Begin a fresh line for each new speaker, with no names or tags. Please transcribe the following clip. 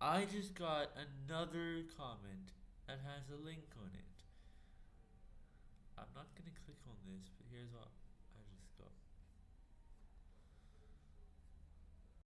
I just got another comment that has a link on it. I'm not gonna click on this, but here's what